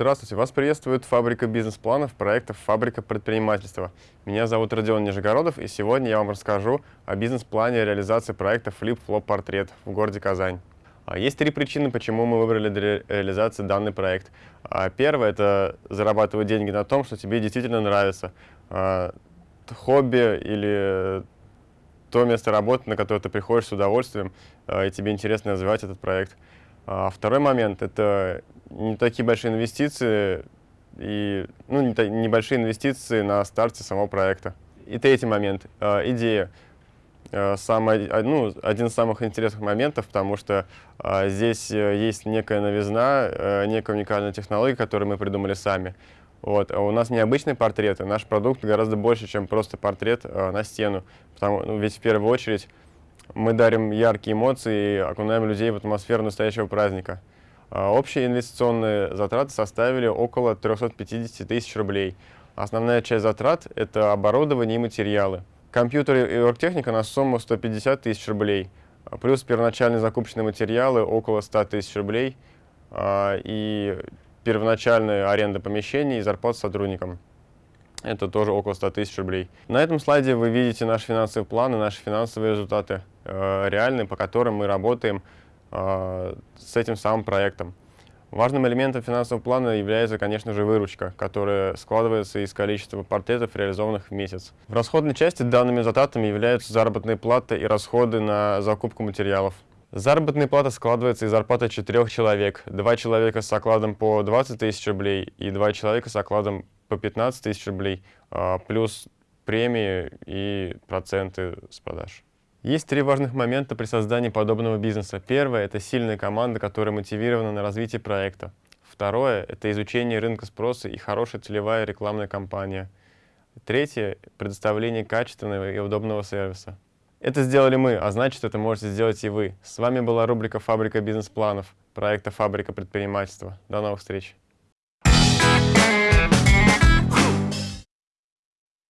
Здравствуйте, вас приветствует фабрика бизнес-планов проекта «Фабрика предпринимательства». Меня зовут Родион Нижегородов, и сегодня я вам расскажу о бизнес-плане реализации проекта Flop Портрет в городе Казань. А, есть три причины, почему мы выбрали для реализации данный проект. А, первое – это зарабатывать деньги на том, что тебе действительно нравится. А, хобби или то место работы, на которое ты приходишь с удовольствием, и тебе интересно развивать этот проект. Второй момент – это не такие большие инвестиции и ну, не, небольшие инвестиции на старте самого проекта. И третий момент э, – идея. Э, самый, ну, один из самых интересных моментов, потому что э, здесь есть некая новизна, э, некая уникальная технология, которую мы придумали сами. Вот. А у нас необычные портреты, наш продукт гораздо больше, чем просто портрет э, на стену. Потому, ну, ведь в первую очередь мы дарим яркие эмоции и окунаем людей в атмосферу настоящего праздника. А, общие инвестиционные затраты составили около 350 тысяч рублей. Основная часть затрат – это оборудование и материалы. Компьютеры и оргтехника на сумму 150 тысяч рублей, плюс первоначальные закупочные материалы около 100 тысяч рублей а, и первоначальная аренда помещений и зарплата сотрудникам. Это тоже около 100 тысяч рублей. На этом слайде вы видите наш финансовый план и наши финансовые результаты, э, реальные, по которым мы работаем э, с этим самым проектом. Важным элементом финансового плана является, конечно же, выручка, которая складывается из количества портретов, реализованных в месяц. В расходной части данными затратами являются заработные платы и расходы на закупку материалов. Заработная плата складывается из зарплаты четырех человек. Два человека с окладом по 20 тысяч рублей и два человека с окладом по 15 тысяч рублей, а, плюс премии и проценты с продаж. Есть три важных момента при создании подобного бизнеса. Первое – это сильная команда, которая мотивирована на развитие проекта. Второе – это изучение рынка спроса и хорошая целевая рекламная кампания. Третье – предоставление качественного и удобного сервиса. Это сделали мы, а значит, это можете сделать и вы. С вами была рубрика «Фабрика бизнес-планов» проекта «Фабрика предпринимательства». До новых встреч!